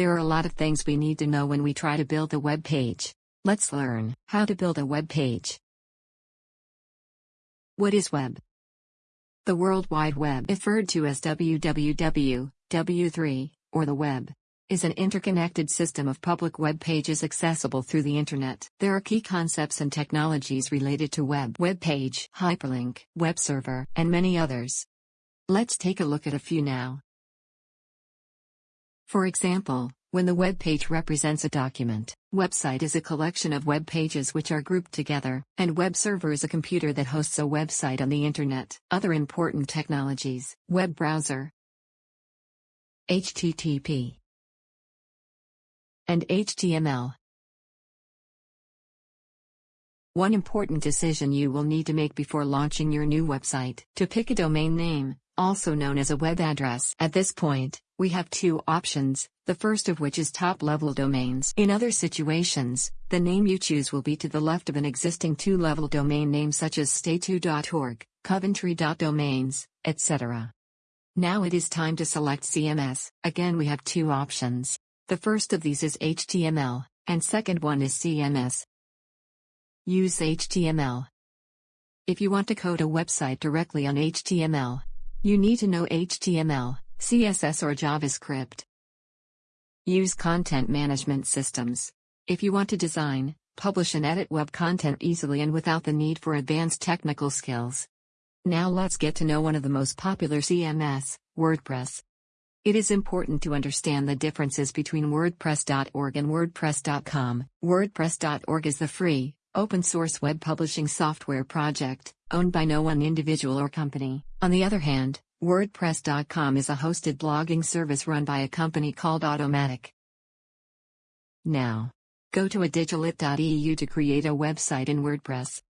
There are a lot of things we need to know when we try to build a web page. Let's learn how to build a web page. What is web? The World Wide Web, referred to as WWW, W3, or the web, is an interconnected system of public web pages accessible through the internet. There are key concepts and technologies related to web, web page, hyperlink, web server, and many others. Let's take a look at a few now. For example, when the web page represents a document, website is a collection of web pages which are grouped together, and web server is a computer that hosts a website on the internet. Other important technologies, web browser, HTTP, and HTML. One important decision you will need to make before launching your new website to pick a domain name, also known as a web address. At this point, we have two options, the first of which is top-level domains. In other situations, the name you choose will be to the left of an existing two-level domain name such as stay2.org, coventry.domains, etc. Now it is time to select CMS. Again we have two options. The first of these is HTML, and second one is CMS. Use HTML. If you want to code a website directly on HTML, you need to know HTML. CSS or JavaScript. Use content management systems. If you want to design, publish and edit web content easily and without the need for advanced technical skills. Now let's get to know one of the most popular CMS, WordPress. It is important to understand the differences between WordPress.org and WordPress.com. WordPress.org is the free, open source web publishing software project, owned by no one individual or company. On the other hand, WordPress.com is a hosted blogging service run by a company called Automattic. Now, go to a digilit.eu to create a website in WordPress.